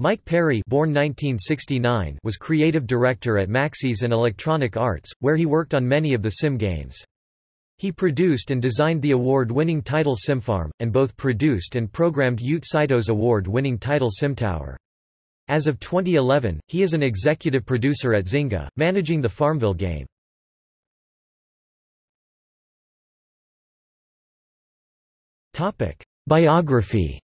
Mike Perry born 1969 was creative director at Maxis and Electronic Arts, where he worked on many of the Sim games. He produced and designed the award-winning title SimFarm, and both produced and programmed Yoot Saito's award-winning title SimTower. As of 2011, he is an executive producer at Zynga, managing the Farmville game. Biography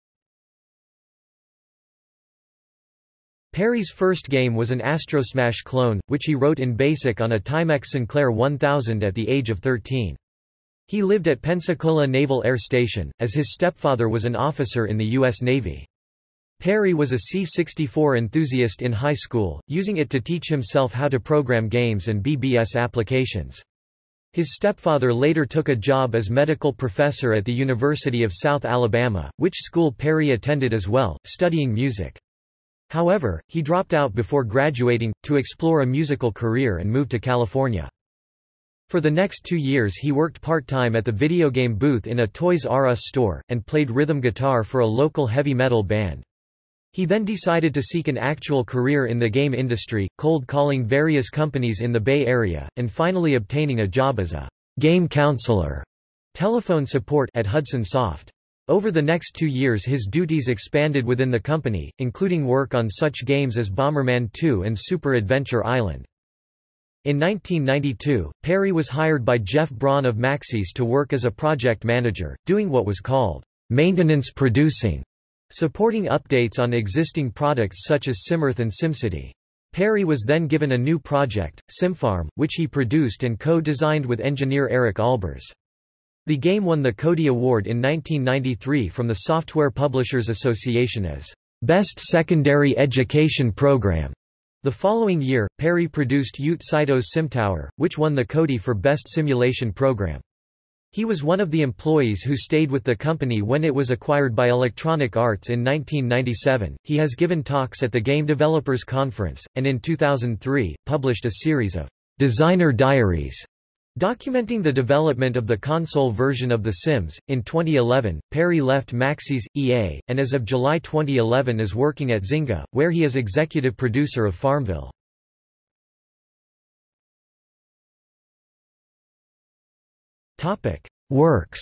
Perry's first game was an Astrosmash clone, which he wrote in BASIC on a Timex Sinclair 1000 at the age of 13. He lived at Pensacola Naval Air Station, as his stepfather was an officer in the U.S. Navy. Perry was a C-64 enthusiast in high school, using it to teach himself how to program games and BBS applications. His stepfather later took a job as medical professor at the University of South Alabama, which school Perry attended as well, studying music. However, he dropped out before graduating, to explore a musical career and moved to California. For the next two years he worked part-time at the video game booth in a Toys R Us store, and played rhythm guitar for a local heavy metal band. He then decided to seek an actual career in the game industry, cold calling various companies in the Bay Area, and finally obtaining a job as a game counselor telephone support at Hudson Soft. Over the next two years his duties expanded within the company, including work on such games as Bomberman 2 and Super Adventure Island. In 1992, Perry was hired by Jeff Braun of Maxis to work as a project manager, doing what was called maintenance producing, supporting updates on existing products such as SimEarth and SimCity. Perry was then given a new project, SimFarm, which he produced and co-designed with engineer Eric Albers. The game won the Codie Award in 1993 from the Software Publishers Association as Best Secondary Education Program. The following year, Perry produced Yoot Saito's SimTower, which won the Cody for Best Simulation Program. He was one of the employees who stayed with the company when it was acquired by Electronic Arts in 1997. He has given talks at the Game Developers Conference, and in 2003, published a series of designer diaries Documenting the development of the console version of The Sims, in 2011, Perry left Maxis, EA, and as of July 2011 is working at Zynga, where he is executive producer of Farmville. Works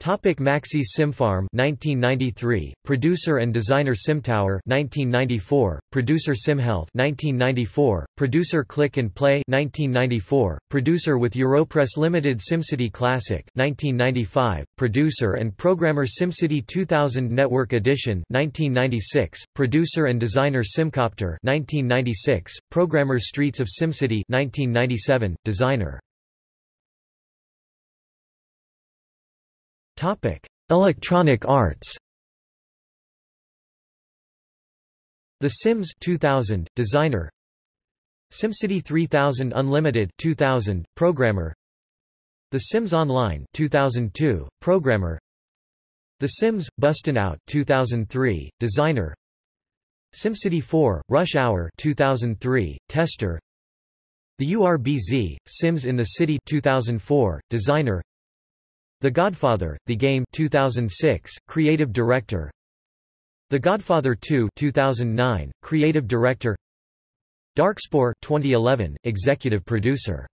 Topic Maxis SimFarm 1993 producer and designer SimTower 1994 producer SimHealth 1994 producer Click and Play 1994 producer with Europress Limited SimCity Classic 1995 producer and programmer SimCity 2000 Network Edition 1996 producer and designer Simcopter 1996 programmer Streets of SimCity 1997 designer Topic: Electronic Arts. The Sims 2000 designer. SimCity 3000 Unlimited 2000 programmer. The Sims Online 2002 programmer. The Sims Bustin' Out 2003 designer. SimCity 4 Rush Hour 2003 tester. The URBZ Sims in the City 2004 designer. The Godfather, The Game 2006, Creative Director. The Godfather 2 2009, Creative Director. Darkspore 2011, Executive Producer.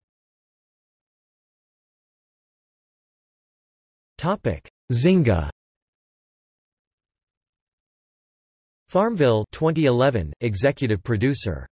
Topic: Zynga. Farmville 2011, Executive Producer